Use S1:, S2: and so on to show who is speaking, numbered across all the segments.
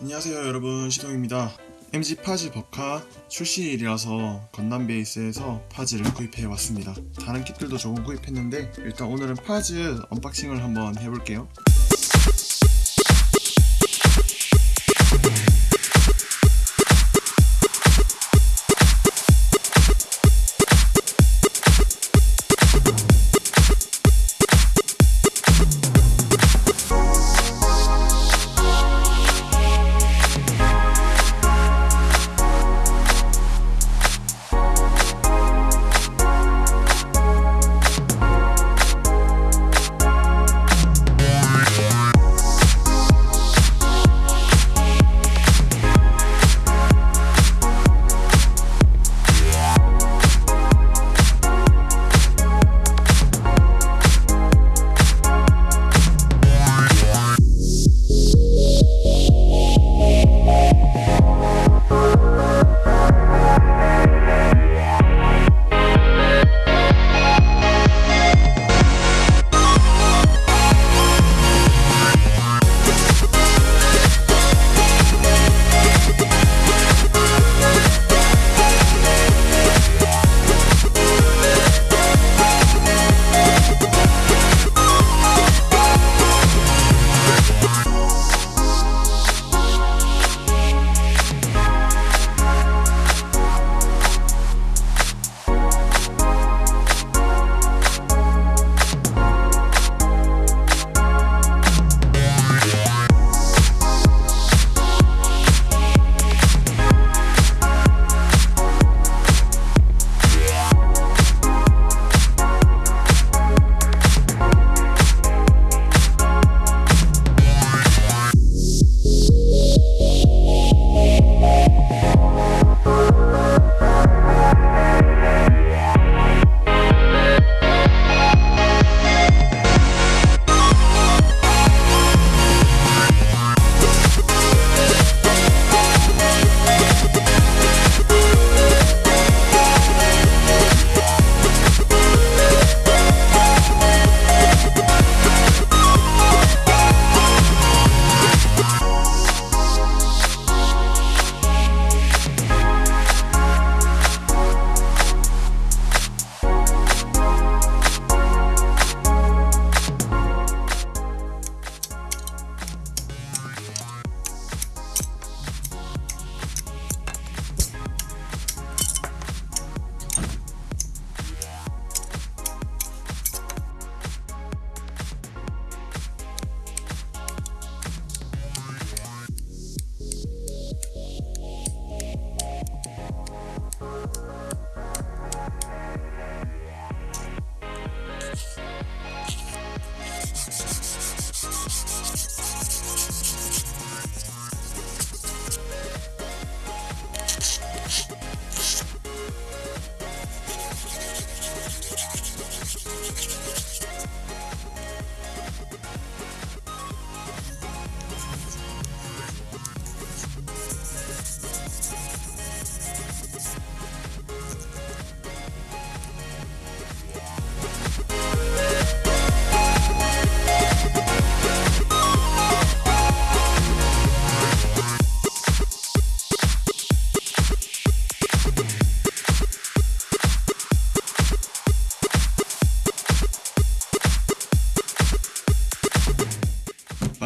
S1: 안녕하세요 여러분. 시동입니다. MG 파즈 Ver.Ka 출시일이라서 건담 베이스에서 파즈를 구입해 왔습니다. 다른 kit들도 조금 구입했는데 일단 오늘은 파즈 unboxing을 한번 해볼게요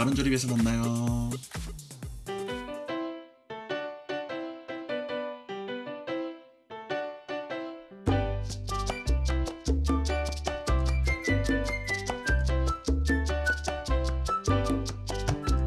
S1: 많은 조립에서 만나요.